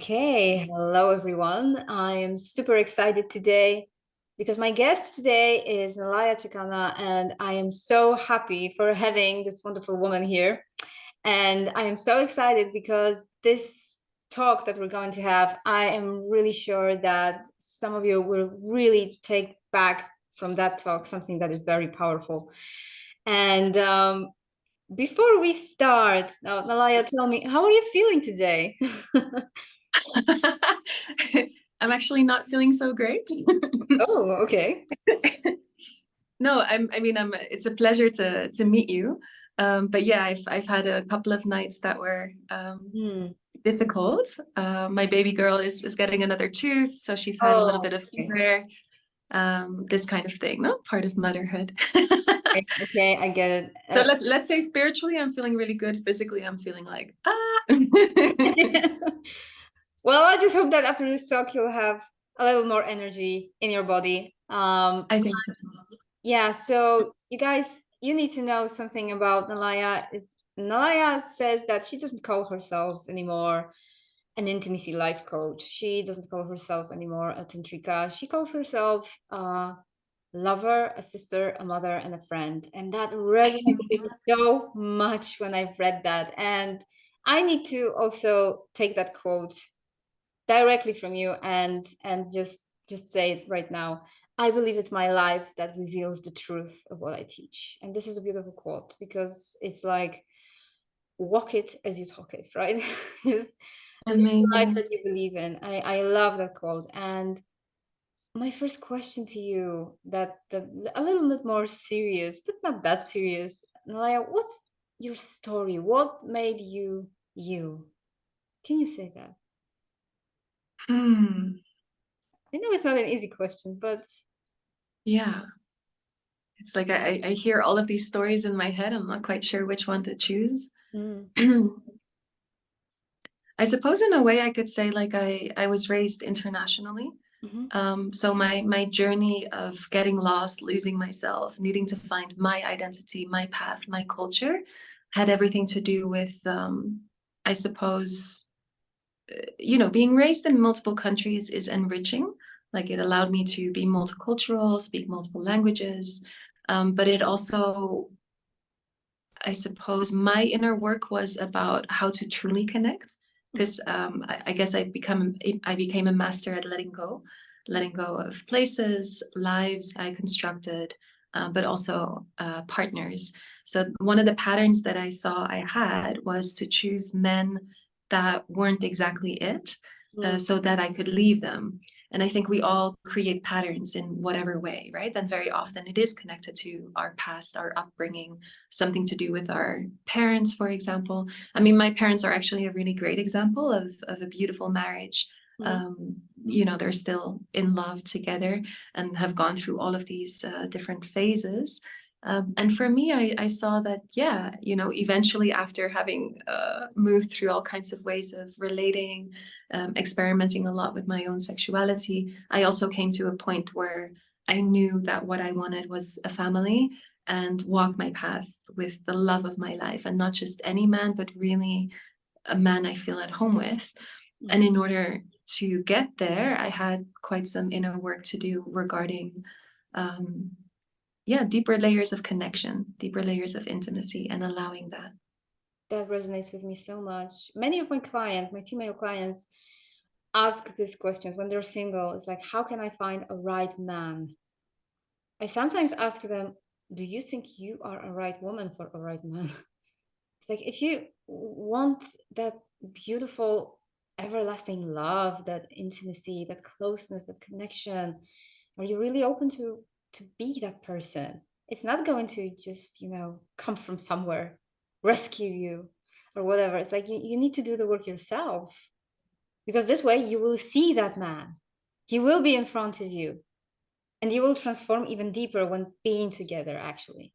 Okay, hello everyone. I am super excited today because my guest today is Nalaya Chikana and I am so happy for having this wonderful woman here. And I am so excited because this talk that we're going to have, I am really sure that some of you will really take back from that talk something that is very powerful. And um, before we start, now, Nalaya, tell me, how are you feeling today? I'm actually not feeling so great. oh, okay. no, I'm, I mean, I'm, it's a pleasure to, to meet you. Um, but yeah, I've, I've had a couple of nights that were um, mm. difficult. Uh, my baby girl is, is getting another tooth, so she's had oh, a little bit of fever, um, this kind of thing, no? Part of motherhood. okay, okay, I get it. Uh, so let, let's say spiritually, I'm feeling really good. Physically, I'm feeling like, ah. Well, I just hope that after this talk, you'll have a little more energy in your body. Um, I think so. Yeah, so you guys, you need to know something about Nalaya. It's, Nalaya says that she doesn't call herself anymore an intimacy life coach. She doesn't call herself anymore a tantrika. She calls herself a lover, a sister, a mother, and a friend. And that resonated so much when I've read that. And I need to also take that quote directly from you and and just just say it right now. I believe it's my life that reveals the truth of what i teach. And this is a beautiful quote because it's like walk it as you talk it right? Just Amazing. life that you believe in. I i love that quote. And my first question to you that the a little bit more serious but not that serious. Nalaya, what's your story? What made you you? Can you say that Hmm. I know it's not an easy question, but yeah. It's like I, I hear all of these stories in my head. I'm not quite sure which one to choose. Mm. I suppose in a way I could say like I, I was raised internationally. Mm -hmm. um, so my my journey of getting lost, losing myself, needing to find my identity, my path, my culture had everything to do with, um, I suppose, you know, being raised in multiple countries is enriching. Like it allowed me to be multicultural, speak multiple languages, um, but it also, I suppose, my inner work was about how to truly connect. Because um, I, I, guess I become I became a master at letting go, letting go of places, lives I constructed, uh, but also uh, partners. So one of the patterns that I saw I had was to choose men that weren't exactly it uh, mm. so that I could leave them. And I think we all create patterns in whatever way, right? And very often it is connected to our past, our upbringing, something to do with our parents, for example. I mean, my parents are actually a really great example of, of a beautiful marriage. Mm. Um, you know, they're still in love together and have gone through all of these uh, different phases. Um, and for me, I, I, saw that, yeah, you know, eventually after having uh, moved through all kinds of ways of relating, um, experimenting a lot with my own sexuality, I also came to a point where I knew that what I wanted was a family and walk my path with the love of my life and not just any man, but really a man I feel at home with. And in order to get there, I had quite some inner work to do regarding um, yeah, deeper layers of connection, deeper layers of intimacy and allowing that. That resonates with me so much. Many of my clients, my female clients, ask these questions when they're single. It's like, how can I find a right man? I sometimes ask them, do you think you are a right woman for a right man? It's like, if you want that beautiful, everlasting love, that intimacy, that closeness, that connection, are you really open to to be that person. It's not going to just, you know, come from somewhere, rescue you or whatever. It's like you, you need to do the work yourself because this way you will see that man. He will be in front of you and you will transform even deeper when being together, actually.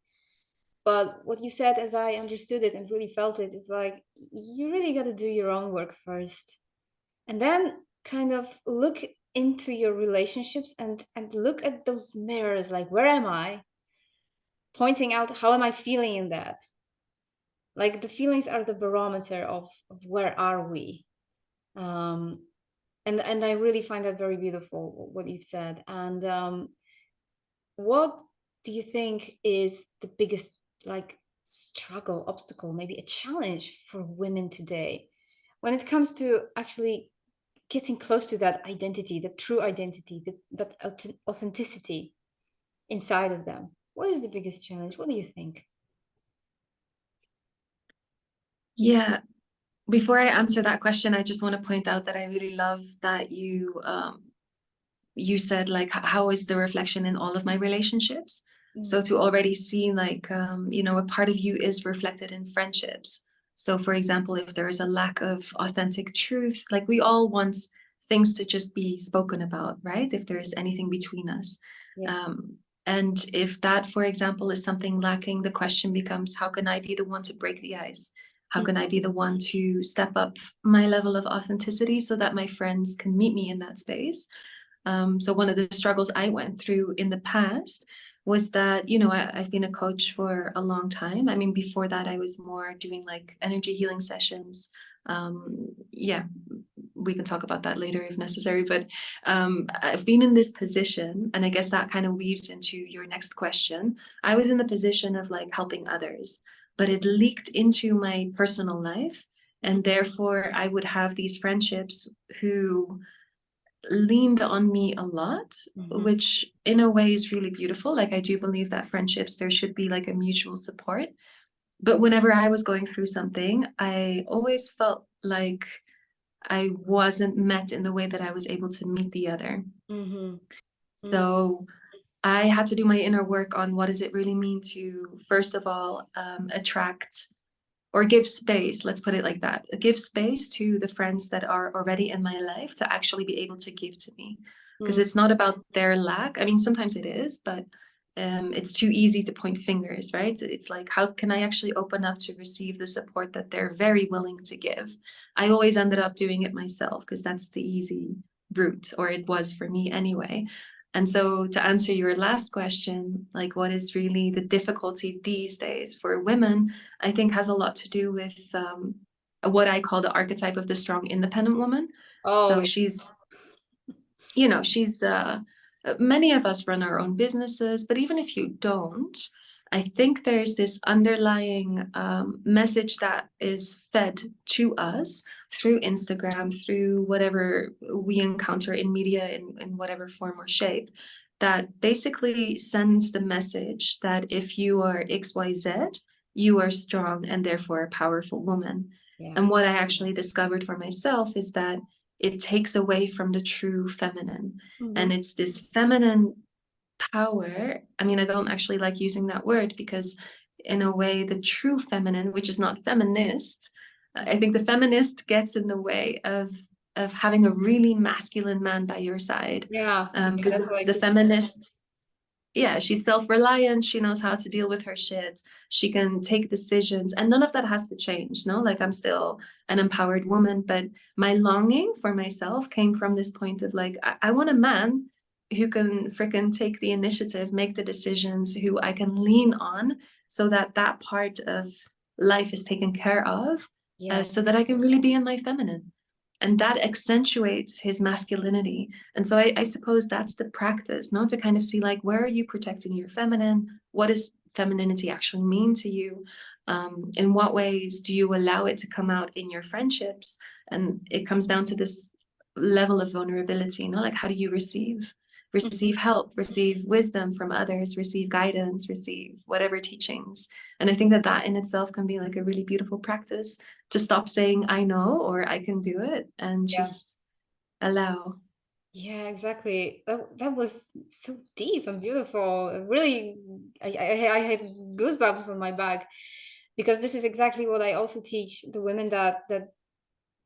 But what you said, as I understood it and really felt it, is like you really got to do your own work first and then kind of look into your relationships and and look at those mirrors like where am i? Pointing out how am i feeling in that? Like the feelings are the barometer of, of where are we? Um and and I really find that very beautiful what you've said. And um, what do you think is the biggest like struggle, obstacle, maybe a challenge for women today when it comes to actually getting close to that identity, the true identity, that, that authenticity inside of them? What is the biggest challenge? What do you think? Yeah, before I answer that question, I just want to point out that I really love that you um, you said like how is the reflection in all of my relationships. Mm. So to already see like um, you know a part of you is reflected in friendships. So for example, if there is a lack of authentic truth, like we all want things to just be spoken about, right? If there is anything between us. Yes. Um, and if that, for example, is something lacking, the question becomes, how can I be the one to break the ice? How can I be the one to step up my level of authenticity so that my friends can meet me in that space? Um, so one of the struggles I went through in the past was that, you know, I, have been a coach for a long time. I mean, before that, I was more doing like energy healing sessions. Um, yeah, we can talk about that later if necessary, but um, I've been in this position, and I guess that kind of weaves into your next question. I was in the position of like helping others but it leaked into my personal life. And therefore, I would have these friendships who leaned on me a lot, mm -hmm. which in a way is really beautiful. Like, I do believe that friendships, there should be like a mutual support. But whenever I was going through something, I always felt like I wasn't met in the way that I was able to meet the other. Mm -hmm. So I had to do my inner work on what does it really mean to, first of all, um, attract or give space, let's put it like that, give space to the friends that are already in my life to actually be able to give to me. Because mm. it's not about their lack. I mean, sometimes it is, but um, it's too easy to point fingers, right? It's like, how can I actually open up to receive the support that they're very willing to give? I always ended up doing it myself because that's the easy route, or it was for me anyway. And so to answer your last question, like what is really the difficulty these days for women, I think has a lot to do with um, what I call the archetype of the strong independent woman. Oh. So she's, you know, she's, uh, many of us run our own businesses, but even if you don't, I think there's this underlying um, message that is fed to us through Instagram, through whatever we encounter in media in, in whatever form or shape, that basically sends the message that if you are XYZ, you are strong and therefore a powerful woman. Yeah. And what I actually discovered for myself is that it takes away from the true feminine. Mm -hmm. And it's this feminine power i mean i don't actually like using that word because in a way the true feminine which is not feminist i think the feminist gets in the way of of having a really masculine man by your side yeah because um, the, the feminist yeah she's self-reliant she knows how to deal with her shit she can take decisions and none of that has to change no? Like i'm still an empowered woman but my longing for myself came from this point of like i, I want a man who can freaking take the initiative, make the decisions, who I can lean on so that that part of life is taken care of yeah. uh, so that I can really be in my feminine. And that accentuates his masculinity. And so I, I suppose that's the practice, not to kind of see like, where are you protecting your feminine? What does femininity actually mean to you? Um, in what ways do you allow it to come out in your friendships? And it comes down to this level of vulnerability, you know, like how do you receive? Receive mm-hmm. help, receive wisdom from others, receive guidance, receive whatever teachings. And I think that that in itself can be like a really beautiful practice to stop saying, I know, or I can do it and yeah. just allow. Yeah, exactly. That, that was so deep and beautiful. Really, I, I, I had goosebumps on my back because this is exactly what I also teach the women that, that,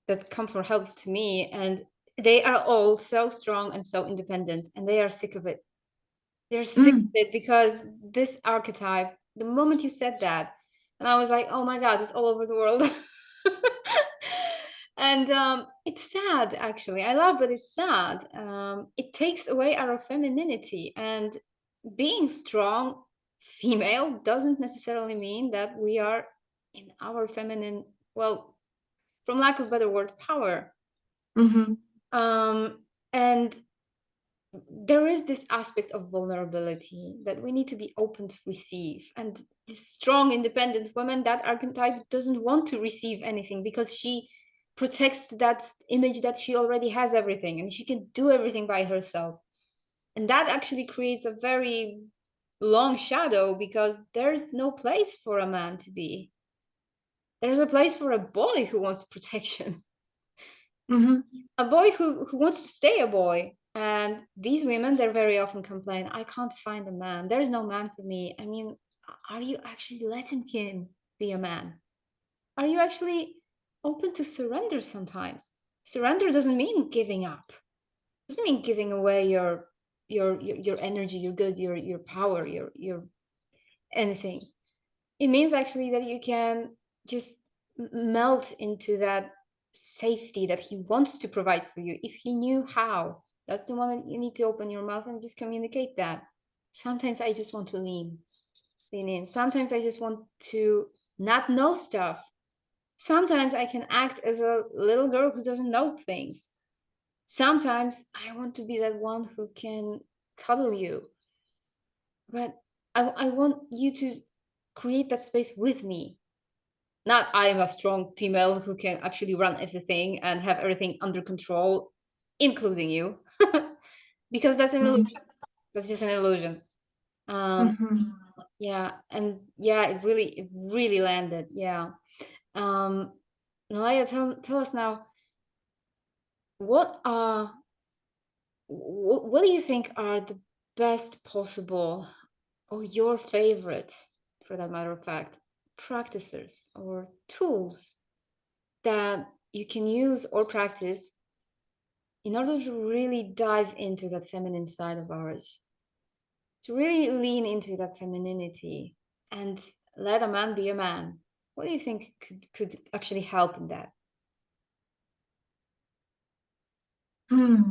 that come for help to me. And they are all so strong and so independent and they are sick of it. They're sick mm. of it because this archetype the moment you said that and i was like oh my god it's all over the world. And um, it's sad actually. I love but it's sad. Um, it takes away our femininity and being strong female doesn't necessarily mean that we are in our feminine well from lack of better word power. Mm -hmm Um, and there is this aspect of vulnerability that we need to be open to receive. And this strong, independent woman, that archetype doesn't want to receive anything because she protects that image that she already has everything and she can do everything by herself. And that actually creates a very long shadow because there's no place for a man to be. There's a place for a boy who wants protection. Mm -hmm. A boy who, who wants to stay a boy. And these women, they're very often complain, I can't find a man. There's no man for me. I mean, are you actually letting him be a man? Are you actually open to surrender sometimes? Surrender doesn't mean giving up. It doesn't mean giving away your your your, your energy, your goods, your your power, your your anything. It means actually that you can just melt into that safety that he wants to provide for you if he knew how that's the moment you need to open your mouth and just communicate that. Sometimes I just want to lean, lean in. Sometimes I just want to not know stuff. Sometimes I can act as a little girl who doesn't know things. Sometimes I want to be that one who can cuddle you. But I, I want you to create that space with me. Not I am a strong female who can actually run everything and have everything under control including you because that's an Mhm. illusion that's just an illusion um Mhm. yeah and yeah it really it really landed yeah um Nalaya, tell tell us now what are what, what do you think are the best possible or your favorite for that matter of fact practices or tools that you can use or practice in order to really dive into that feminine side of ours, to really lean into that femininity and let a man be a man, what do you think could, could actually help in that? Hmm.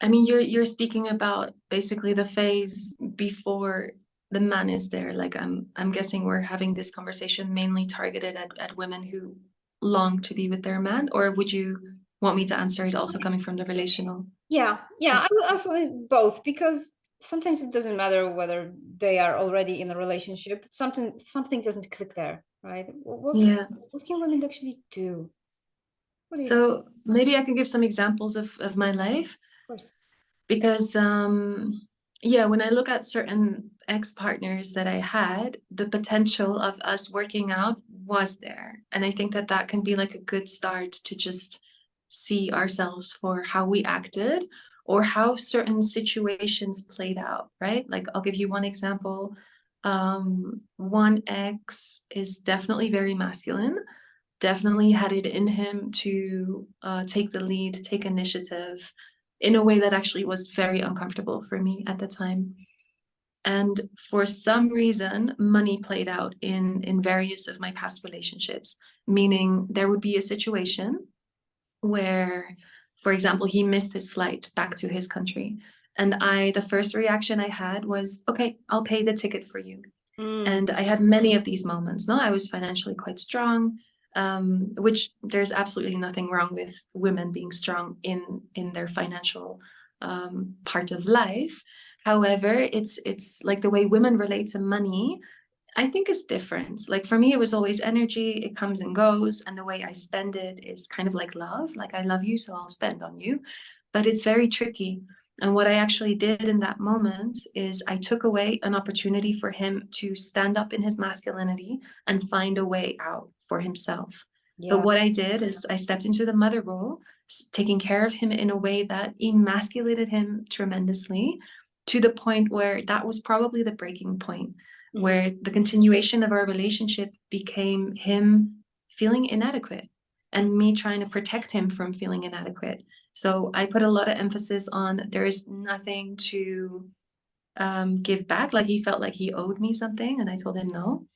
I mean, you're you're speaking about basically the phase before the man is there. Like I'm I'm guessing we're having this conversation mainly targeted at, at women who long to be with their man, or would you want me to answer it also coming from the relational? Yeah, yeah, I would also both because sometimes it doesn't matter whether they are already in a relationship. Something something doesn't click there, right? What, yeah. What can women actually do? do so think? maybe I can give some examples of of my life. Of course. Because um yeah, when I look at certain ex-partners that I had, the potential of us working out was there. And I think that that can be like a good start to just see ourselves for how we acted or how certain situations played out, right? Like I'll give you one example. Um, one ex is definitely very masculine, definitely had it in him to uh, take the lead, take initiative in a way that actually was very uncomfortable for me at the time. And for some reason, money played out in, in various of my past relationships, meaning there would be a situation where, for example, he missed his flight back to his country. And I, the first reaction I had was, okay, I'll pay the ticket for you. Mm. And I had many of these moments. No, I was financially quite strong, um, which there's absolutely nothing wrong with women being strong in in their financial um, part of life. However, it's it's like the way women relate to money I think is different. Like for me, it was always energy. It comes and goes. And the way I spend it is kind of like love. Like I love you, so I'll spend on you. But it's very tricky. And what I actually did in that moment is I took away an opportunity for him to stand up in his masculinity and find a way out for himself. Yeah. But what I did is I stepped into the mother role, taking care of him in a way that emasculated him tremendously to the point where that was probably the breaking point where the continuation of our relationship became him feeling inadequate and me trying to protect him from feeling inadequate. So I put a lot of emphasis on there is nothing to um, give back. Like he felt like he owed me something and I told him no.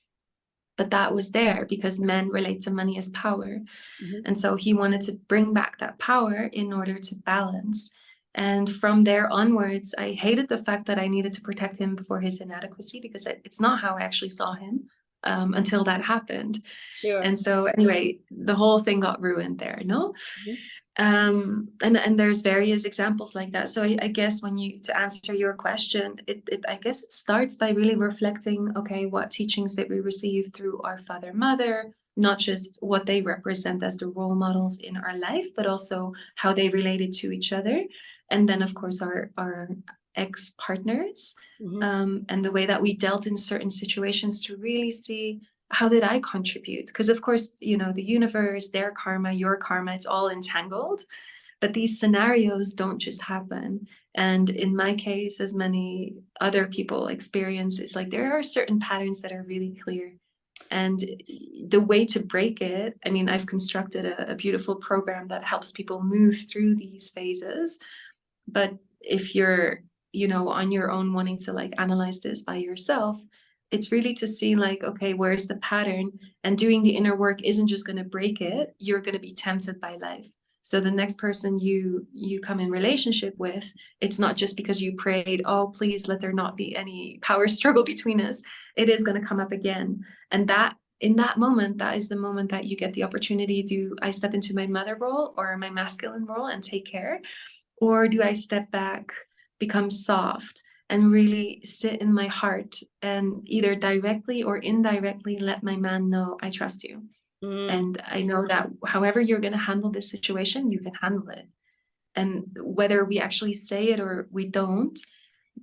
But that was there because men relate to money as power. Mm -hmm. And so he wanted to bring back that power in order to balance. And from there onwards, I hated the fact that I needed to protect him for his inadequacy because it's not how I actually saw him um, until that happened. Sure. And so anyway, the whole thing got ruined there, no? Mm -hmm. Um and and there's various examples like that. So I, I, guess when you to answer your question it, it i guess it starts by really reflecting okay what teachings that we receive through our father mother? Not just what they represent as the role models in our life but also how they related to each other. And then of course our our ex-partners mm-hmm. um, and the way that we dealt in certain situations to really see how did I contribute? Because of course, you know, the universe, their karma, your karma, it's all entangled. But these scenarios don't just happen. And in my case, as many other people experience, it's like there are certain patterns that are really clear. And the way to break it, I mean, I've constructed a, a beautiful program that helps people move through these phases. But if you're, you know, on your own wanting to like analyze this by yourself, it's really to see like, okay, where's the pattern? And doing the inner work isn't just going to break it. You're going to be tempted by life. So the next person you you come in relationship with, it's not just because you prayed, oh, please let there not be any power struggle between us. It is going to come up again. And that in that moment, that is the moment that you get the opportunity. Do I step into my mother role or my masculine role and take care? Or do I step back, become soft, and really sit in my heart and either directly or indirectly let my man know I trust you. Mm. And I know that however you're going to handle this situation, you can handle it. And whether we actually say it or we don't,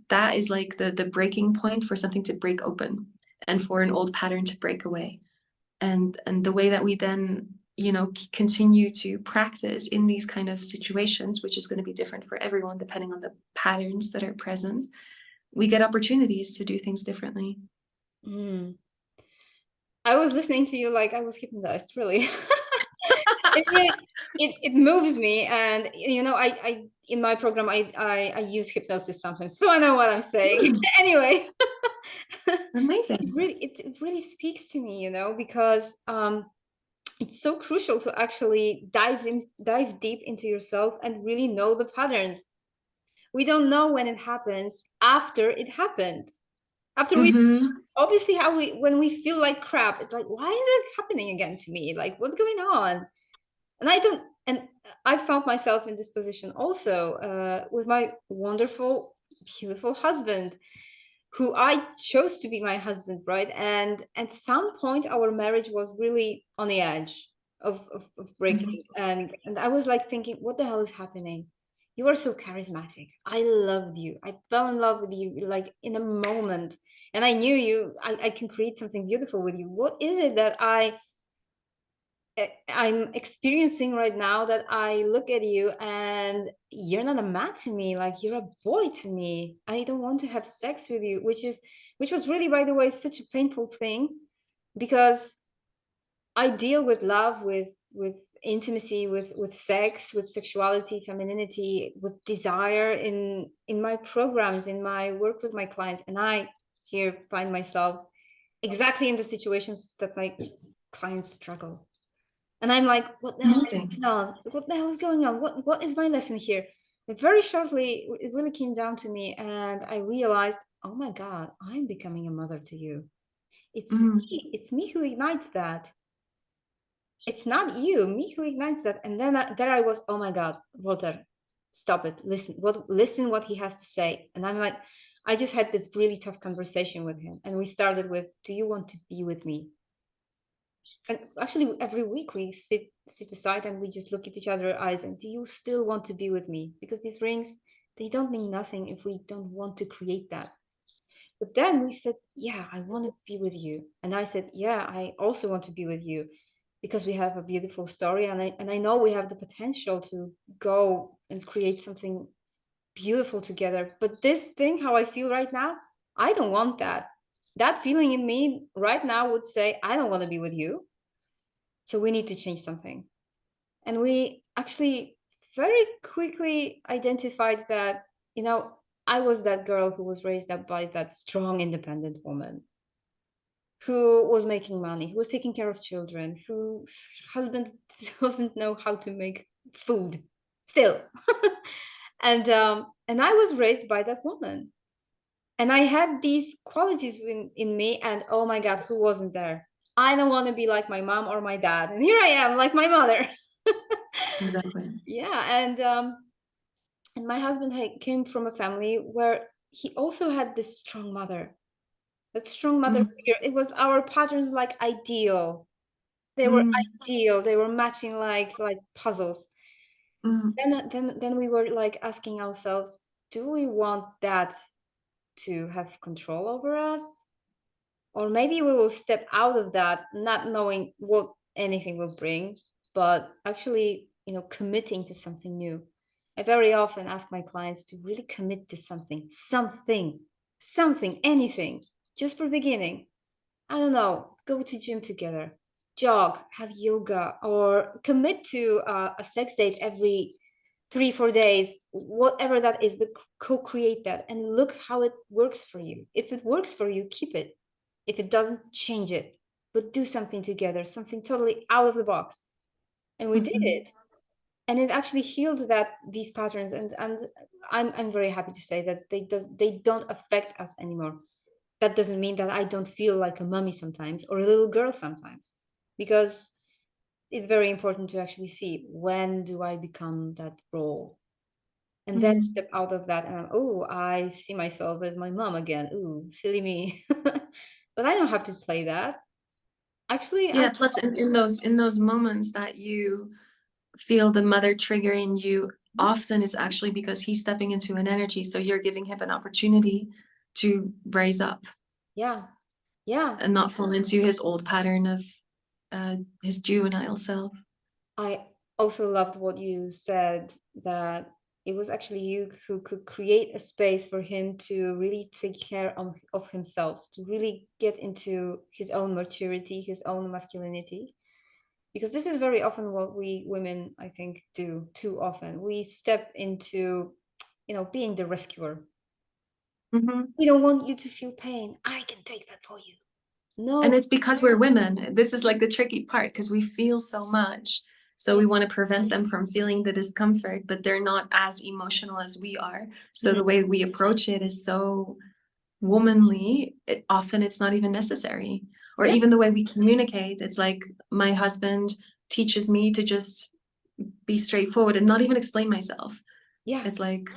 that is like the, the breaking point for something to break open and for an old pattern to break away. And, and the way that we then you know continue to practice in these kind of situations which is going to be different for everyone depending on the patterns that are present we get opportunities to do things differently. Mm. I was listening to you like I was hypnotized, really. it, it, it moves me. And, you know, I, I in my program, I, I, I use hypnosis sometimes, so I know what I'm saying. anyway. Amazing. It really, it, it really speaks to me, you know, because um, it's so crucial to actually dive in, dive deep into yourself and really know the patterns we don't know when it happens after it happened. After we mm-hmm. obviously how we when we feel like crap it's like why is it happening again to me? Like what's going on? And i don't and i found myself in this position also uh, with my wonderful beautiful husband who i chose to be my husband right? And at some point our marriage was really on the edge of, of, of breaking. Mm-hmm. and and i was like thinking what the hell is happening you are so charismatic. I loved you. I fell in love with you like in a moment. And i knew you I, I can create something beautiful with you. What is it that i eh, i'm experiencing right now that i look at you and you're not a man to me like you're a boy to me. I don't want to have sex with you which is which was really by the way such a painful thing because i deal with love with with intimacy with with sex with sexuality femininity with desire in in my programs in my work with my clients. And i here find myself exactly in the situations that my clients struggle. And i'm like what the hell is going on? What the hell is going on? What what is my lesson here? And very shortly it really came down to me and i realized oh my god i'm becoming a mother to you. It's mm. me it's me who ignites that it's not you, me who ignites that. And then I, there I was, oh my God, Walter, stop it. Listen, what listen what he has to say. And I'm like, I just had this really tough conversation with him. And we started with, do you want to be with me? And actually every week we sit sit aside and we just look at each other's eyes and do you still want to be with me? Because these rings, they don't mean nothing if we don't want to create that. But then we said, yeah, I want to be with you. And I said, yeah, I also want to be with you because we have a beautiful story and I and I know we have the potential to go and create something beautiful together. But this thing, how I feel right now, I don't want that. That feeling in me right now would say, I don't want to be with you. So we need to change something. And we actually very quickly identified that, you know, I was that girl who was raised up by that strong, independent woman who was making money, who was taking care of children, whose husband doesn't know how to make food still. and um, and I was raised by that woman. And I had these qualities in, in me, and oh my God, who wasn't there? I don't want to be like my mom or my dad. And here I am, like my mother. exactly. Yeah, and um, and my husband came from a family where he also had this strong mother. That strong mother Mm, figure. It was our patterns like ideal. They were mm, ideal. They were matching like like puzzles. mm, Then then then we were like asking ourselves, do we want that to have control over us? Or maybe we will step out of that not knowing what anything will bring, but actually, you know, committing to something new. I very often ask my clients to really commit to something, something, something, anything, just for beginning. I don't know, go to gym together, jog, have yoga, or commit to uh, a sex date every three, four days, whatever that is, but co-create that and look how it works for you. If it works for you, keep it. If it doesn't, change it. But do something together, something totally out of the box. And we did mhm. it. And it actually healed that these patterns. And and I'm I'm very happy to say that they does they don't affect us anymore. That doesn't mean that I don't feel like a mummy sometimes or a little girl sometimes. Because it's very important to actually see when do I become that role and then Mm. step out of that and oh, I see myself as my mom again. Ooh, silly me. but I don't have to play that. Actually, Yeah, plus in, in those in those moments that you feel the mother triggering you, often it's actually because he's stepping into an energy. So you're giving him an opportunity to raise up yeah, yeah. and not fall into his old pattern of uh, his juvenile self. I also loved what you said that it was actually you who could create a space for him to really take care of, of himself, to really get into his own maturity, his own masculinity. Because this is very often what we women, I think, do too often. We step into, you know, being the rescuer. Mhm. We don't want you to feel pain. I can take that for you. No, And it's because we're women. This is like the tricky part because we feel so much. So we want to prevent them from feeling the discomfort, but they're not as emotional as we are. So the way we approach it is so womanly. It, often it's not even necessary. Or even the way we communicate. It's like my husband teaches me to just be straightforward and not even explain myself. yeah, It's like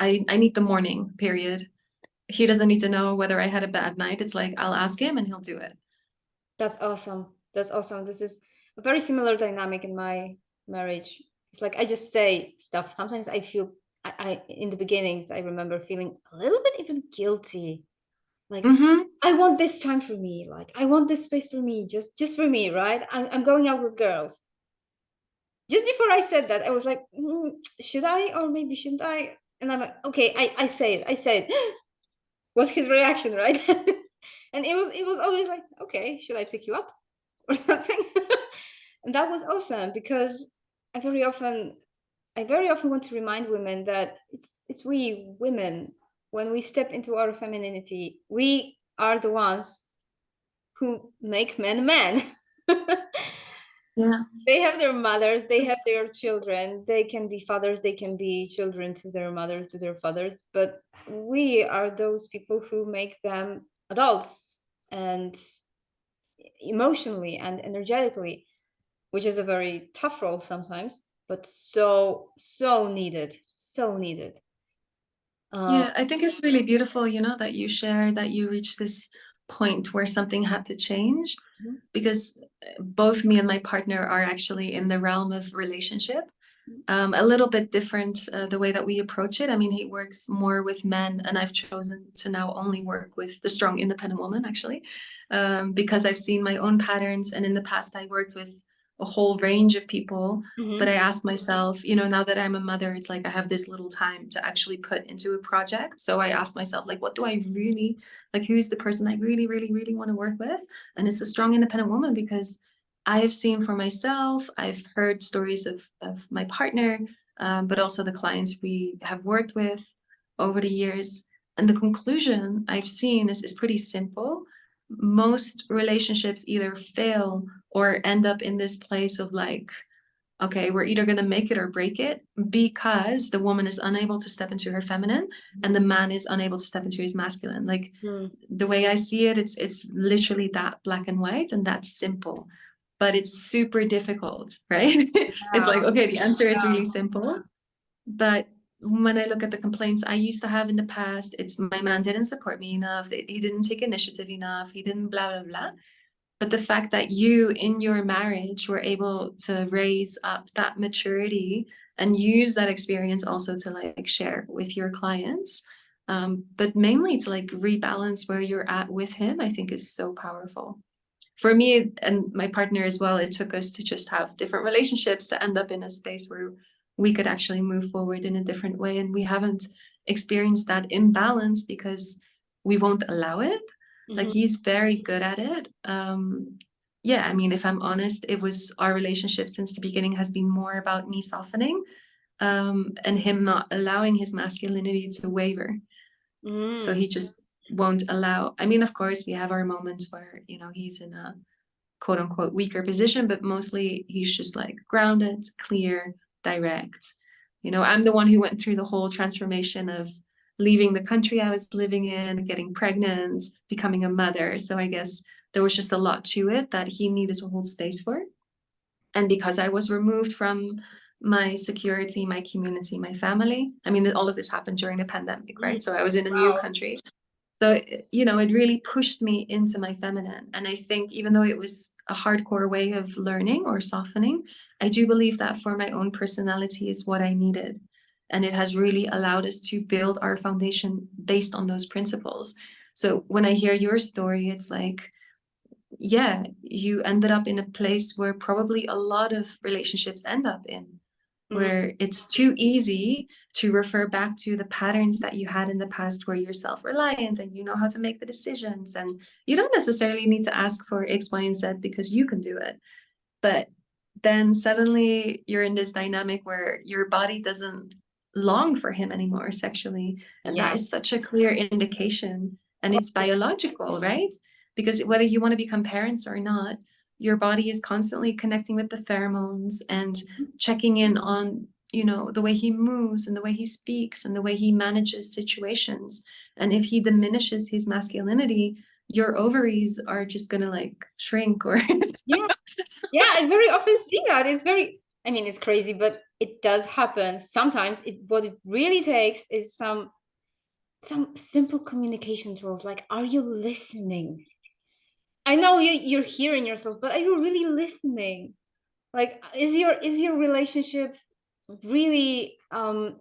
I, I need the morning, period. He doesn't need to know whether I had a bad night. It's like I'll ask him and he'll do it. that's awesome. That's awesome. This is a very similar dynamic in my marriage. It's like I just say stuff. Sometimes I feel I, I in the beginnings I remember feeling a little bit even guilty. Like Mm-hmm. I want this time for me. Like I want this space for me, just just for me, right? I'm I'm going out with girls. Just before I said that, I was like, "Mm, should I or maybe shouldn't I? And I'm like, okay, I I say it. I say it. What's his reaction, right? and it was it was always like, okay, should I pick you up or something? and that was awesome because I very often I very often want to remind women that it's it's we women when we step into our femininity, we are the ones who make men men. Yeah. they have their mothers, they have their children, they can be fathers, they can be children to their mothers, to their fathers, but we are those people who make them adults and emotionally and energetically, which is a very tough role sometimes, but so, so needed, so needed. Uh, Yeah, I think it's really beautiful, you know, that you share that you reach this point where something had to change Mhm. because both me and my partner are actually in the realm of relationship. Um, a little bit different uh, the way that we approach it. I mean, he works more with men, and I've chosen to now only work with the strong, independent woman, actually, um, because I've seen my own patterns. And in the past, I worked with a whole range of people Mhm. but I asked myself, you know, now that I'm a mother, it's like I have this little time to actually put into a project. So I asked myself, like, what do I really like? Who's the person I really, really, really want to work with? And it's a strong, independent woman because I have seen for myself, I've heard stories of, of my partner, um, but also the clients we have worked with over the years. And the conclusion I've seen is, is pretty simple. Most relationships either fail or end up in this place of like, okay, we're either going to make it or break it because the woman is unable to step into her feminine and the man is unable to step into his masculine. Like Mm. the way I see it, it's it's literally that black and white and that simple. But it's super difficult, right? it's like, okay, the answer is really simple. But when I look at the complaints I used to have in the past, it's my man didn't support me enough, he didn't take initiative enough, he didn't blah, blah, blah. But the fact that you in your marriage were able to raise up that maturity and use that experience also to like share with your clients, um, but mainly to like rebalance where you're at with him, I think is so powerful. For me and my partner as well, it took us to just have different relationships to end up in a space where we could actually move forward in a different way. And we haven't experienced that imbalance because we won't allow it. Mm -hmm. Like mm-hmm. he's very good at it. Um, yeah, I mean, if I'm honest, it was our relationship since the beginning has been more about me softening um, and him not allowing his masculinity to waver. Mm. So he just won't allow, I mean, of course, we have our moments where, you know, he's in a quote unquote weaker position, but mostly he's just like grounded, clear, direct. You know, I'm the one who went through the whole transformation of leaving the country I was living in, getting pregnant, becoming a mother. So I guess there was just a lot to it that he needed to hold space for. And because I was removed from my security, my community, my family, I mean, all of this happened during the pandemic, right? Mm. So I was in a wow. new country. So, you know, it really pushed me into my feminine. And I think even though it was a hardcore way of learning or softening, I do believe that for my own personality is what I needed. And it has really allowed us to build our foundation based on those principles. So when I hear your story, it's like, yeah, you ended up in a place where probably a lot of relationships end up in where mm-hmm. it's too easy to refer back to the patterns that you had in the past where you're self-reliant and you know how to make the decisions and you don't necessarily need to ask for X, Y, and Z because you can do it. But then suddenly you're in this dynamic where your body doesn't long for him anymore sexually. And yeah. that is such a clear indication. And it's biological, right? Because whether you want to become parents or not, your body is constantly connecting with the pheromones and mm-hmm. checking in on you know the way he moves and the way he speaks and the way he manages situations. And if he diminishes his masculinity your ovaries are just gonna like shrink or yeah. Yeah i very often see that. It's very i mean it's crazy but it does happen sometimes. It what it really takes is some some simple communication tools like are you listening I know you, you're hearing yourself, but are you really listening? Like, is your is your relationship really um,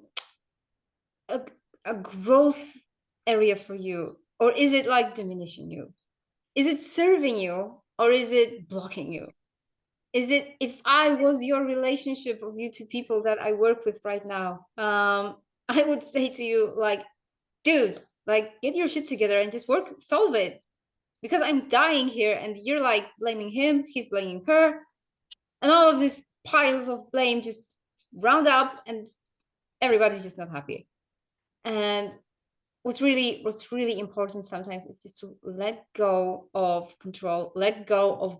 a, a growth area for you, or is it like diminishing you? Is it serving you, or is it blocking you? Is it if I was your relationship of you two people that I work with right now, um, I would say to you like, dudes, like get your shit together and just work, solve it because I'm dying here and you're like blaming him, he's blaming her, and all of these piles of blame just round up and everybody's just not happy. And what's really what's really important sometimes is just to let go of control, let go of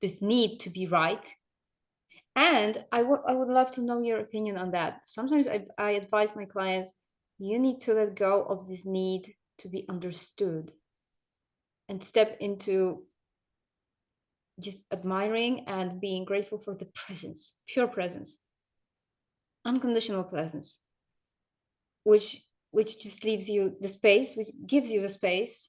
this need to be right. And I, I would love to know your opinion on that. Sometimes I, I advise my clients, you need to let go of this need to be understood and step into just admiring and being grateful for the presence, pure presence, unconditional presence, which which just leaves you the space, which gives you the space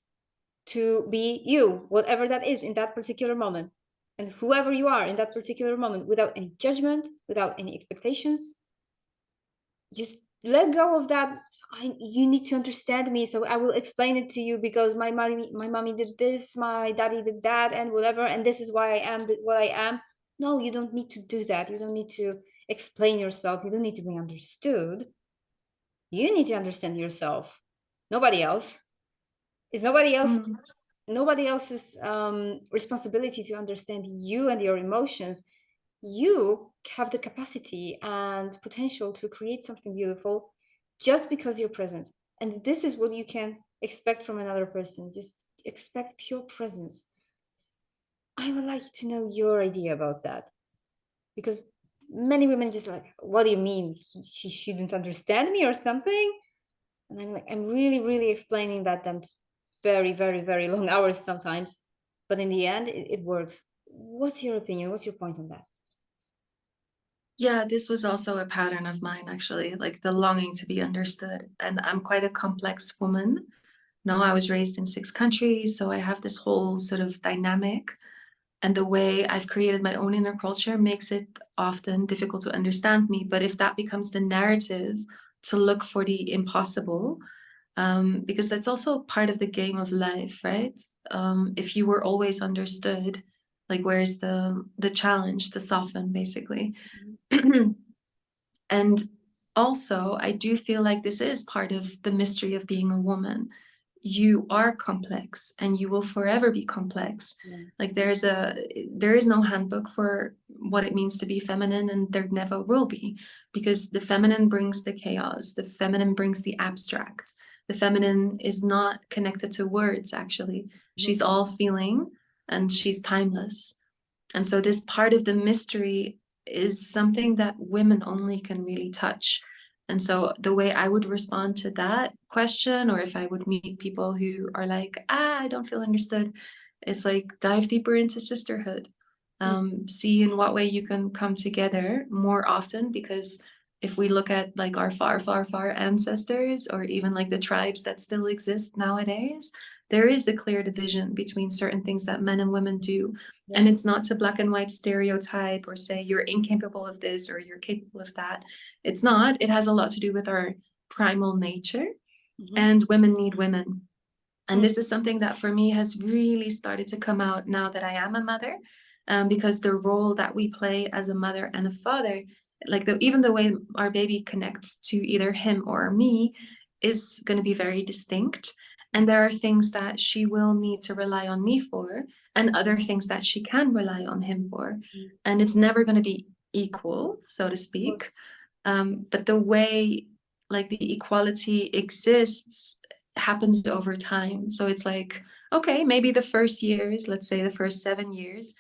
to be you, whatever that is in that particular moment, and whoever you are in that particular moment, without any judgment, without any expectations. Just let go of that I, you need to understand me so i will explain it to you because my mommy my mommy did this my daddy did that and whatever and this is why i am what i am. No you don't need to do that. You don't need to explain yourself. You don't need to be understood. You need to understand yourself. Nobody else. Is nobody else mm. nobody else's um, responsibility to understand you and your emotions. You have the capacity and potential to create something beautiful just because you're present. And this is what you can expect from another person. Just expect pure presence. I would like to know your idea about that. Because many women just like, what do you mean? She shouldn't understand me or something? And I'm like, I'm really, really explaining that them very, very, very long hours sometimes. But in the end, it, it works. what's your opinion? What's your point on that? Yeah, this was also a pattern of mine, actually, like the longing to be understood. And I'm quite a complex woman. No, I was raised in six countries, so I have this whole sort of dynamic. And the way I've created my own inner culture makes it often difficult to understand me. But if that becomes the narrative to look for the impossible, um, because that's also part of the game of life, right? Um, if you were always understood, like where's the the challenge to soften, basically. Mm-hmm. and also, I do feel like this is part of the mystery of being a woman. You are complex and you will forever be complex. Yeah. Like there's a, there is no handbook for what it means to be feminine and there never will be because the feminine brings the chaos. The feminine brings the abstract the feminine is not connected to words actually she's all feeling and she's timeless and so this part of the mystery is something that women only can really touch and so the way I would respond to that question, or if I would meet people who are like, ah, I don't feel understood, is like dive deeper into sisterhood. Mm. Um, see in what way you can come together more often because if we look at like our far, far, far ancestors, or even like the tribes that still exist nowadays, there is a clear division between certain things that men and women do. Yeah. And it's not to black and white stereotype or say you're incapable of this or you're capable of that. It's not. It has a lot to do with our primal nature mm -hmm. and women need women. And this is something that for me has really started to come out now that I am a mother, um, because the role that we play as a mother and a father like the, even the way our baby connects to either him or me is going to be very distinct. And there are things that she will need to rely on me for and other things that she can rely on him for. Mm. And it's never going to be equal, so to speak. Um, but the way like the equality exists happens over time. So it's like, okay, maybe the first years, let's say the first seven years,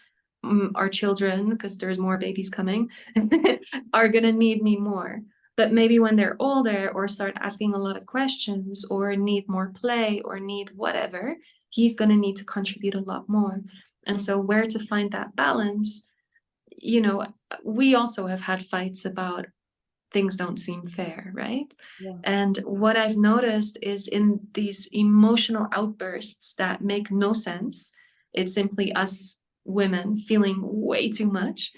our children, because there's more babies coming, are going to need me more. But maybe when they're older or start asking a lot of questions or need more play or need whatever, he's going to need to contribute a lot more. And so where to find that balance, you know, we also have had fights about things don't seem fair, right? Yeah. And what I've noticed is in these emotional outbursts that make no sense, it's simply us women feeling way too much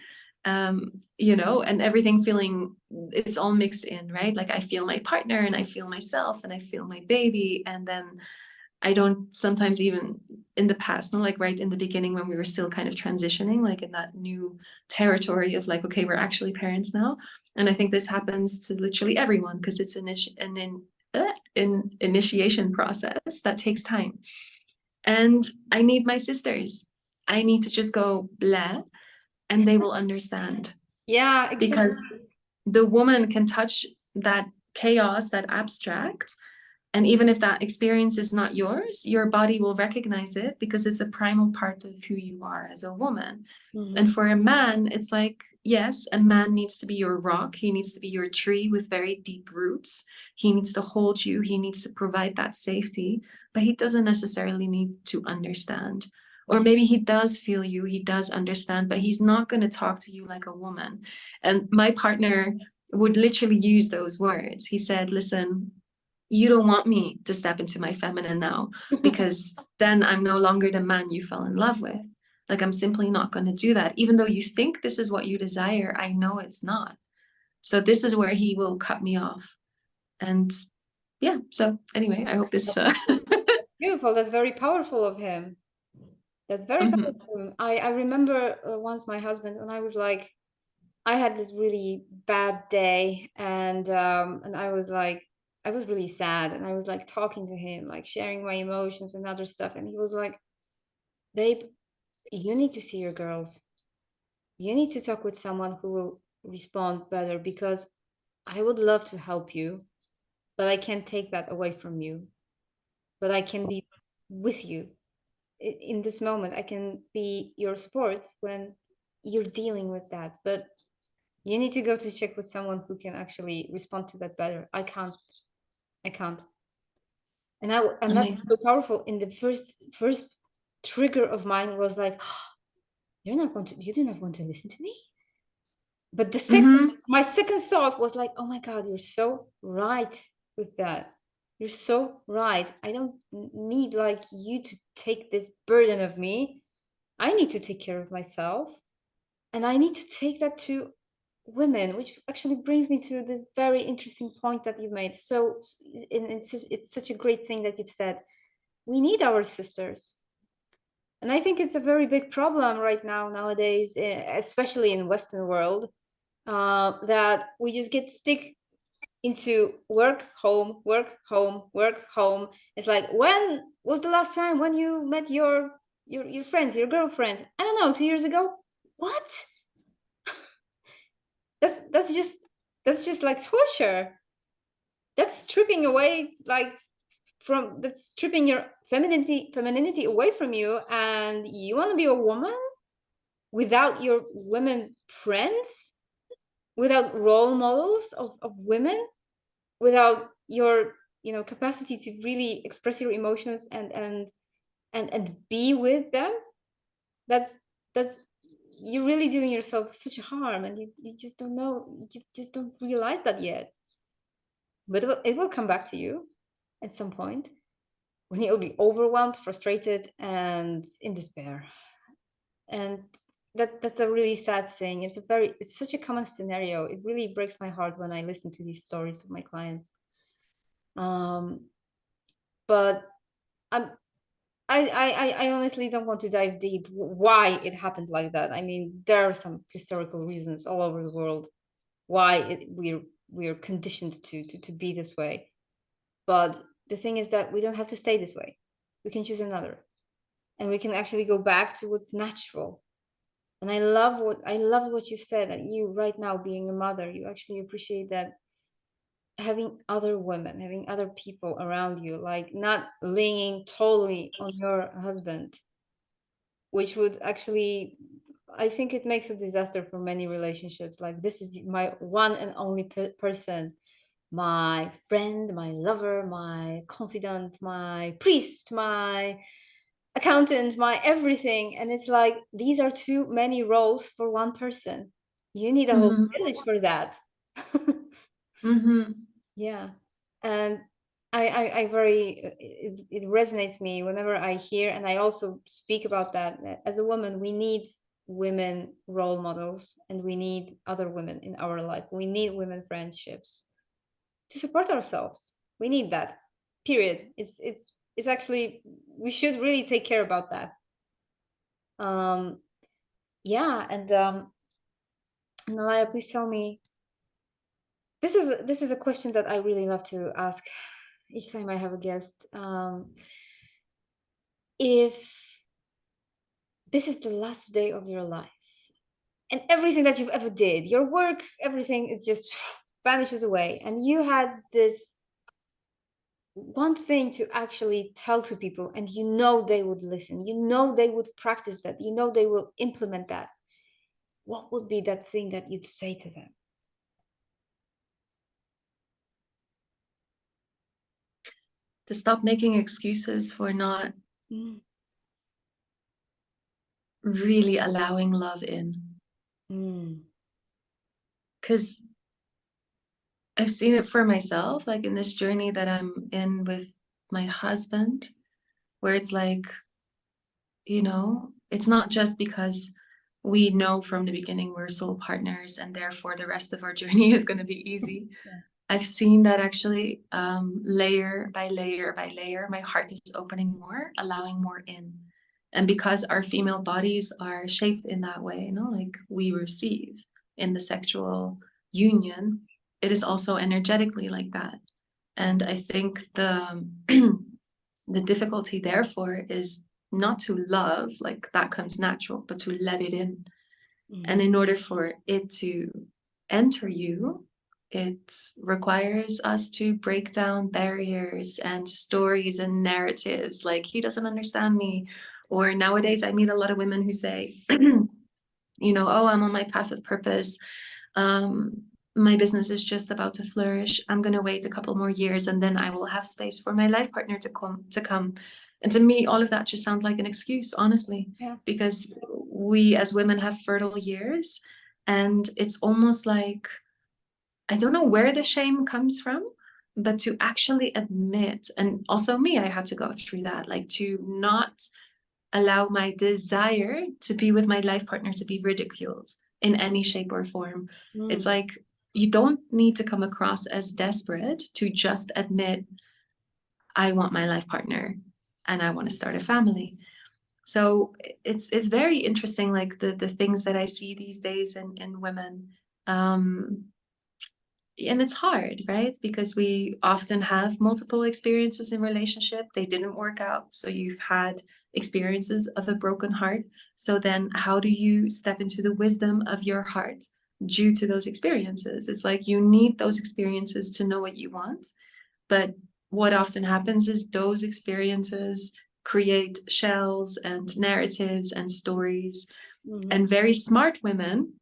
um you know and everything feeling it's all mixed in right? Like i feel my partner and i feel myself and i feel my baby and then i don't sometimes even in the past not like right in the beginning when we were still kind of transitioning like in that new territory of like okay we're actually parents now. And i think this happens to literally everyone because it's an, an in, uh, an initiation process that takes time. And i need my sisters. I need to just go blah and they will understand. Yeah, exactly. because the woman can touch that chaos, that abstract. And even if that experience is not yours, your body will recognize it because it's a primal part of who you are as a woman. Mm -hmm. And for a man, it's like, yes, a man needs to be your rock. He needs to be your tree with very deep roots. He needs to hold you. He needs to provide that safety, but he doesn't necessarily need to understand or maybe he does feel you, he does understand, but he's not going to talk to you like a woman. And my partner would literally use those words. He said, listen, you don't want me to step into my feminine now because then I'm no longer the man you fell in love with. Like I'm simply not going to do that. Even though you think this is what you desire, I know it's not. So this is where he will cut me off. And yeah, so anyway, I hope this... Uh... Beautiful. That's very powerful of him. That's very mm-hmm. powerful. I, I remember uh, once my husband and I was like, I had this really bad day and um and I was like I was really sad and I was like talking to him, like sharing my emotions and other stuff. And he was like, babe, you need to see your girls. You need to talk with someone who will respond better because I would love to help you, but I can't take that away from you. But I can be with you in this moment i can be your support when you're dealing with that. But you need to go to check with someone who can actually respond to that better. I can't. I can't. And i and Amazing. that's so powerful. In the first first trigger of mine was like you're not going to you do not want to listen to me? But the 2nd Mhm. my second thought was like oh my god you're so right with that you're so right. I don't need like you to take this burden of me. I need to take care of myself. And i need to take that to women which actually brings me to this very interesting point that you've made. So it's it's such a great thing that you've said. We need our sisters. And i think it's a very big problem right now nowadays eh, especially in western world uh, that we just get stick into work home work home work home. It's like when was the last time when you met your your, your friends your girlfriend? I don't know two years ago? What? That's that's just that's just like torture. That's stripping away like from that's stripping your femininity femininity away from you and you want to be a woman without your women friends? Without role models of, of women without your you know capacity to really express your emotions and and and and be with them that's that's you're really doing yourself such a harm and you, you just don't know you just, just don't realize that yet. But it will, it will come back to you at some point when you'll be overwhelmed frustrated and in despair. And that that's a really sad thing it's a very it's such a common scenario it really breaks my heart when i listen to these stories of my clients um but i'm I, I I honestly don't want to dive deep why it happened like that. I mean, there are some historical reasons all over the world why it, we're we're conditioned to, to to be this way. But the thing is that we don't have to stay this way. We can choose another, and we can actually go back to what's natural. And I love what I love what you said that you right now being a mother, you actually appreciate that having other women, having other people around you, like not leaning totally on your husband, which would actually, I think it makes a disaster for many relationships. Like, this is my one and only pe- person, my friend, my lover, my confidant, my priest, my accountant, my everything. And it's like, these are too many roles for one person. You need a whole Mhm. village for that. Mhm. Yeah, and I, I, I very it, it resonates me whenever I hear, and I also speak about that. that As a woman, we need women role models, and we need other women in our life. We need women friendships to support ourselves. We need that. Period. It's it's it's actually we should really take care about that. Um, yeah, and um, Nalaya, please tell me. This is this is a question that I really love to ask each time I have a guest. Um, if this is the last day of your life and everything that you've ever did, your work, everything, it just vanishes away, and you had this one thing to actually tell to people, and you know they would listen, you know they would practice that, you know they will implement that. What would be that thing that you'd say to them? To stop making excuses for not Mm, really allowing love in. mm, Because I've seen it for myself, like in this journey that I'm in with my husband, where it's like, you know, it's not just because we know from the beginning we're soul partners and therefore the rest of our journey is going to be easy. Yeah. I've seen that actually um, layer by layer by layer, my heart is opening more, allowing more in. And because our female bodies are shaped in that way, you know, like we receive in the sexual union, it is also energetically like that. And I think the the difficulty therefore is not to love, like that comes natural, but to let it in. mm, And in order for it to enter you, it requires us to break down barriers and stories and narratives like he doesn't understand me. Or nowadays, I meet a lot of women who say, you know, oh, I'm on my path of purpose. Um, my business is just about to flourish. I'm going to wait a couple more years and then I will have space for my life partner to come to come. And to me, all of that just sounds like an excuse, honestly, Yeah. because we as women have fertile years and it's almost like, I don't know where the shame comes from, but to actually admit, and also me, I had to go through that, like to not allow my desire to be with my life partner to be ridiculed in any shape or form. Mm. It's like, you don't need to come across as desperate to just admit, I want my life partner and I want to start a family. So it's it's very interesting, like the the things that I see these days in in women. Um, and it's hard, right? Because we often have multiple experiences in relationship. They didn't work out. So you've had experiences of a broken heart. So then how do you step into the wisdom of your heart due to those experiences? It's like you need those experiences to know what you want. But what often happens is those experiences create shells and narratives and stories. Mm -hmm. And very smart women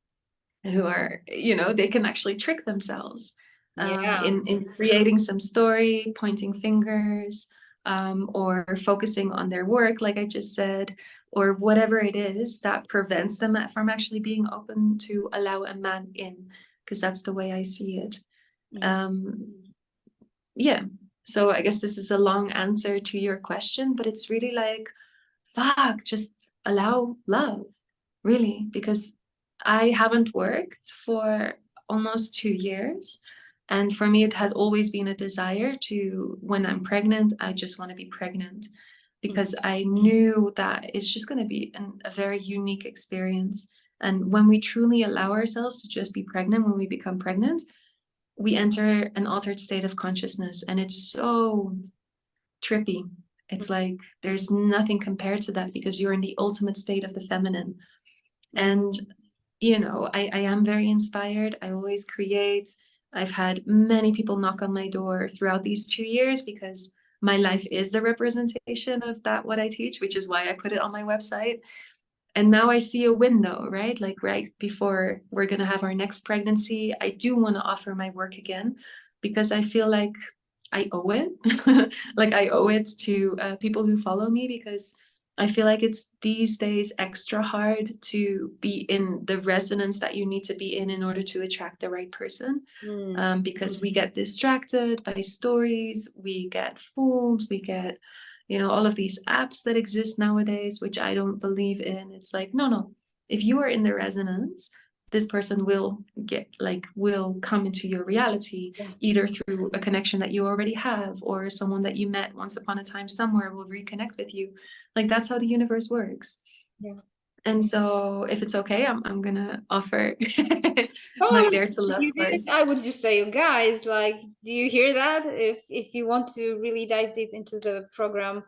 who are, you know, they can actually trick themselves um, in, in creating some story, pointing fingers, um, or focusing on their work, like I just said, or whatever it is that prevents them from actually being open to allow a man in, because that's the way I see it. Yeah. Um, yeah, so I guess this is a long answer to your question, but it's really like, fuck, just allow love, really, because I haven't worked for almost two years. And for me, it has always been a desire to, when I'm pregnant, I just want to be pregnant because mm-hmm. I knew that it's just going to be an, a very unique experience. And when we truly allow ourselves to just be pregnant, when we become pregnant, we enter an altered state of consciousness and it's so trippy. It's mm-hmm. like there's nothing compared to that because you're in the ultimate state of the feminine. And you know, I, I am very inspired. I always create. I've had many people knock on my door throughout these two years because my life is the representation of that, what I teach, which is why I put it on my website. And now I see a window, right? Like right before we're going to have our next pregnancy, I do want to offer my work again because I feel like I owe it. like I owe it to uh, people who follow me because I feel like it's these days extra hard to be in the resonance that you need to be in in order to attract the right person mm. um, because we get distracted by stories, we get fooled, we get, you know, all of these apps that exist nowadays, which I don't believe in. It's like, no, no, if you are in the resonance, this person will get like will come into your reality yeah. either through a connection that you already have or someone that you met once upon a time somewhere will reconnect with you. Like that's how the universe works. Yeah. And so if it's okay i'm, I'm gonna offer oh, my dare to love first. i would just say guys like do you hear that? If if you want to really dive deep into the program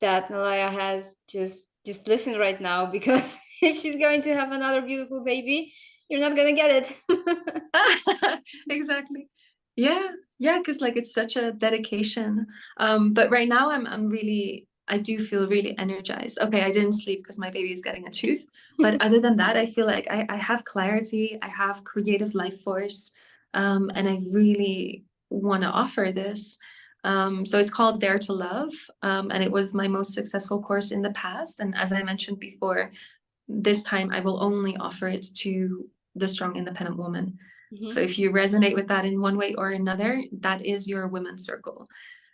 that nalaya has just just listen right now because if she's going to have another beautiful baby you're not gonna get it. Exactly. Yeah yeah because like it's such a dedication. Um but right now i'm i'm really i do feel really energized. Okay i didn't sleep because my baby is getting a tooth but other than that i feel like i, I have clarity i have creative life force um and i really want to offer this. Um, so it's called Dare to Love, um, and it was my most successful course in the past. And as I mentioned before, this time I will only offer it to the strong independent woman. Mm -hmm. So if you resonate with that in one way or another, that is your women's circle.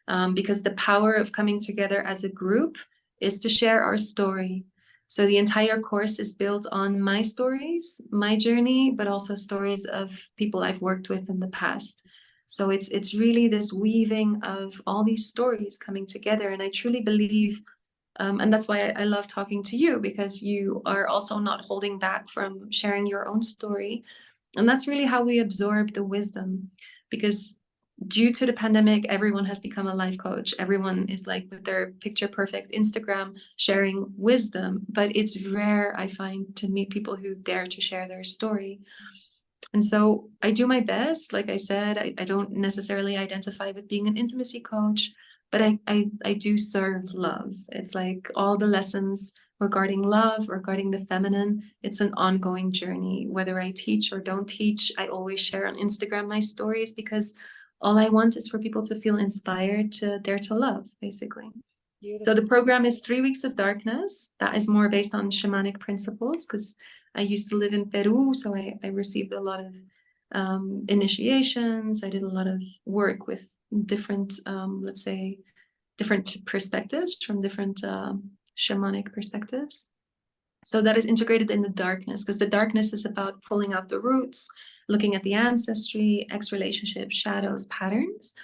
Um, because the power of coming together as a group is to share our story. So the entire course is built on my stories, my journey, but also stories of people I've worked with in the past. So it's it's really this weaving of all these stories coming together. And I truly believe um, and that's why I, I, love talking to you because you are also not holding back from sharing your own story. And that's really how we absorb the wisdom because due to the pandemic, everyone has become a life coach. Everyone is like with their picture perfect Instagram sharing wisdom, but it's rare, I find, to meet people who dare to share their story. And so I do my best. Like I said, I, I don't necessarily identify with being an intimacy coach, but I, I, I do serve love. It's like all the lessons regarding love, regarding the feminine, it's an ongoing journey. Whether I teach or don't teach, I always share on Instagram my stories because all I want is for people to feel inspired to dare to love, basically. So the program is three weeks of darkness. That is more based on shamanic principles because I used to live in Peru, so I, I received a lot of um, initiations. I did a lot of work with different, um, let's say, different perspectives from different um, shamanic perspectives. So that is integrated in the darkness because the darkness is about pulling out the roots, looking at the ancestry, X relationships, shadows, patterns.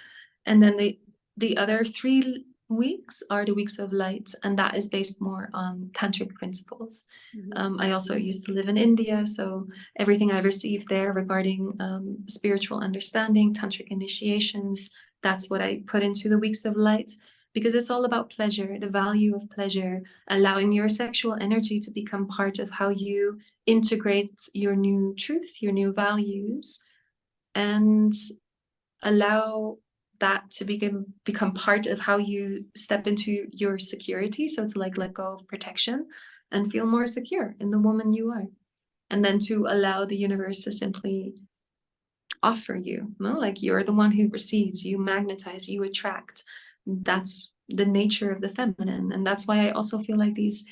And then the, the other three weeks are the weeks of light, and that is based more on tantric principles. Mm -hmm. um, I also used to live in India, so everything I received there regarding um, spiritual understanding, tantric initiations, that's what I put into the weeks of light because it's all about pleasure, the value of pleasure, allowing your sexual energy to become part of how you integrate your new truth, your new values, and allow that to become become part of how you step into your security. So to like let go of protection and feel more secure in the woman you are. And then to allow the universe to simply offer you no like you're the one who receives you magnetize you attract that's the nature of the feminine and that's why i also feel like these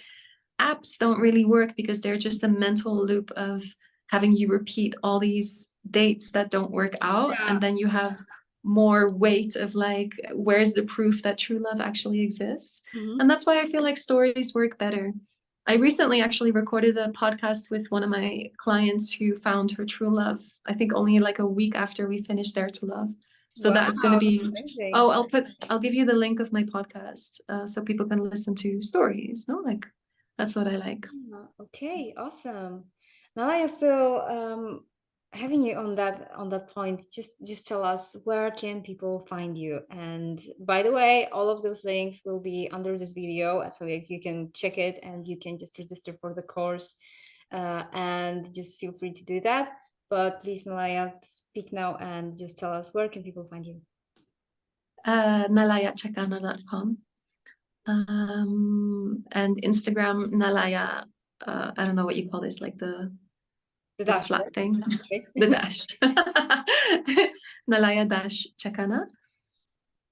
apps don't really work because they're just a mental loop of having you repeat all these dates that don't work out yeah. and then you have more weight of like where's the proof that true love actually exists mm -hmm. and that's why i feel like stories work better i recently actually recorded a podcast with one of my clients who found her true love i think only like a week after we finished dare to love. So wow, that's going to be amazing. oh i'll put i'll give you the link of my podcast uh, so people can listen to stories no? Like that's what i like. Ah, okay awesome. Now i also um having you on that on that point just just tell us where can people find you? And by the way all of those links will be under this video so you can check it and you can just register for the course. Uh, and just feel free to do that. But please Nalaya speak now and just tell us where can people find you? Uh, nalayachakana.com um, and Instagram Nalaya uh, I don't know what you call this like the the, the flat thing, the dash. Nalaya Dash Chakana.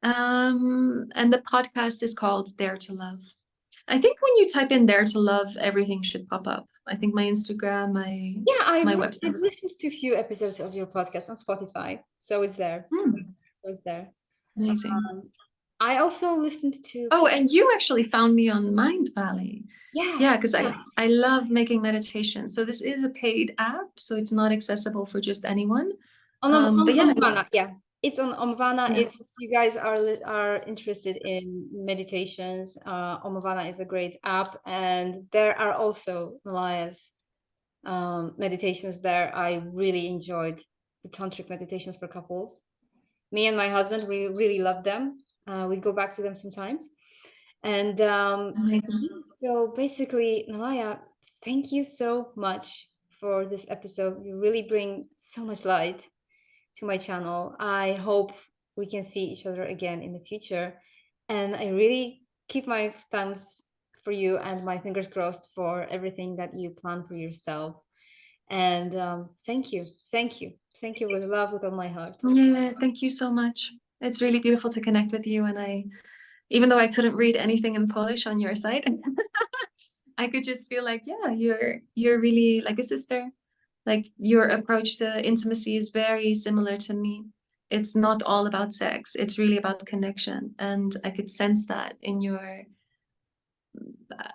Um, and the podcast is called Dare to Love. I think when you type in Dare to Love, everything should pop up. I think my Instagram, my yeah, I my website. I've listened to a few episodes of your podcast on Spotify, so it's there. Mm. It's there. Amazing. Um, I also listened to. Oh, and you actually found me on Mindvalley. Yeah. Yeah, because I, I love making meditation. So this is a paid app, so it's not accessible for just anyone. On, um, on, but yeah. Omvana, yeah. It's on Omvana. Yeah. If you guys are are interested in meditations, uh, Omvana is a great app. And there are also Nalaya's um, meditations there. I really enjoyed the tantric meditations for couples. Me and my husband, we really love them. Uh, we go back to them sometimes. And um, so basically, Nalaya, thank you so much for this episode. You really bring so much light to my channel. I hope we can see each other again in the future. And I really keep my thumbs for you and my fingers crossed for everything that you plan for yourself. And um, thank you. Thank you. Thank you with love, with all my heart. Yeah, thank you so much. It's really beautiful to connect with you. And I even though I couldn't read anything in Polish on your site, I could just feel like, yeah, you're you're really like a sister. Like your approach to intimacy is very similar to me. It's not all about sex. It's really about connection. And I could sense that in your,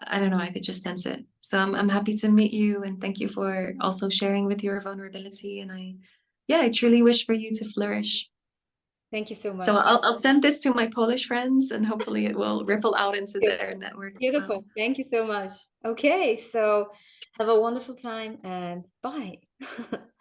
I don't know, I could just sense it. So I'm, I'm happy to meet you and thank you for also sharing with your vulnerability. And I, yeah, I truly wish for you to flourish. Thank you so much. So I'll, I'll send this to my Polish friends and hopefully it will ripple out into their network. Beautiful. Thank you so much. Okay, so have a wonderful time and bye.